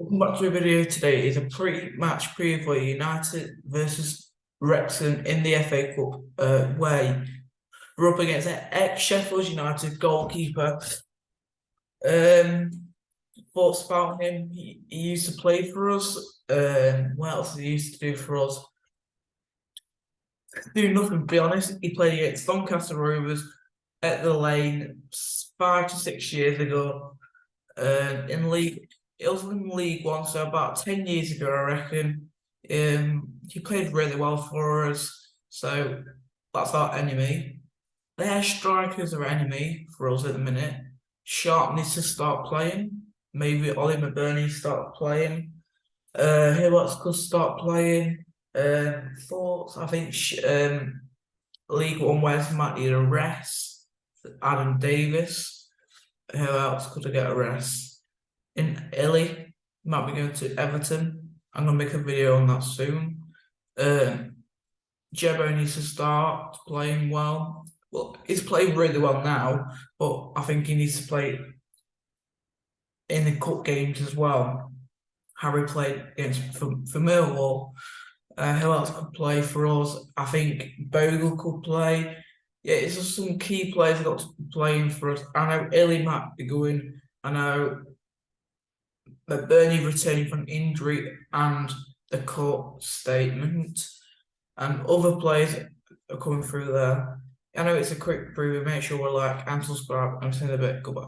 Welcome back to a video today. It's a pre-match preview for United versus Wrexham in the FA Cup uh, way. We're up against ex-Sheffield United goalkeeper. Um, thoughts about him? He, he used to play for us. Um, what else he used to do for us? Do nothing, to be honest. He played against Doncaster Rovers at the Lane five to six years ago. Um, in league it was in League One, so about ten years ago, I reckon. Um, he played really well for us, so that's our enemy. Their strikers are enemy for us at the minute. Sharp needs to start playing. Maybe Oli McBurnie start playing. Uh, who else could start playing? Um, thoughts? I think um, League One West might need a rest. Adam Davies. Who else could I get a rest? In Illy, might be going to Everton. I'm gonna make a video on that soon. Um, Jebo needs to start playing well. Well, he's playing really well now, but I think he needs to play in the cup games as well. Harry played against for, for Millwall. Uh, who else could play for us? I think Bogle could play. Yeah, it's just some key players got to be playing for us. I know Illy might be going. I know McBurnie returning from injury and the court statement, and other players are coming through there. I know it's a quick preview. Make sure we're like and subscribe. I'm seeing a bit. Goodbye.